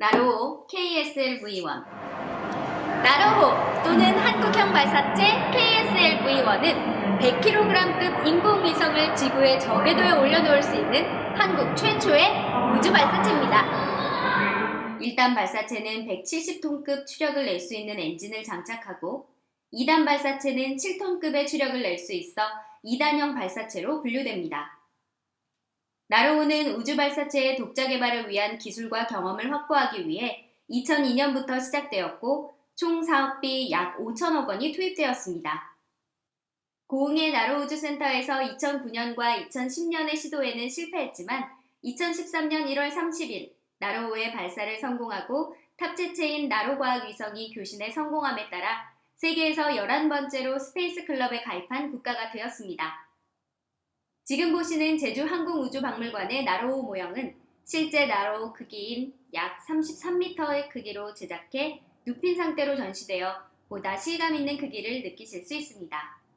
나로호 KSLV-1 나로호 또는 한국형 발사체 KSLV-1은 100kg급 인공위성을 지구의 저궤도에 올려놓을 수 있는 한국 최초의 우주 발사체입니다. 1단 발사체는 170톤급 추력을 낼 수 있는 엔진을 장착하고 2단 발사체는 7톤급의 추력을 낼 수 있어 2단형 발사체로 분류됩니다. 나로호는 우주 발사체의 독자 개발을 위한 기술과 경험을 확보하기 위해 2002년부터 시작되었고 총 사업비 약 5천억 원이 투입되었습니다. 고흥의 나로우주센터에서 2009년과 2010년의 시도에는 실패했지만 2013년 1월 30일 나로호의 발사를 성공하고 탑재체인 나로과학위성이 교신에 성공함에 따라 세계에서 11번째로 스페이스 클럽에 가입한 국가가 되었습니다. 지금 보시는 제주항공우주박물관의 나로호 모형은 실제 나로호 크기인 약 33m의 크기로 제작해 눕힌 상태로 전시되어 보다 실감 있는 크기를 느끼실 수 있습니다.